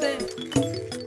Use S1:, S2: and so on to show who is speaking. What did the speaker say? S1: 돼.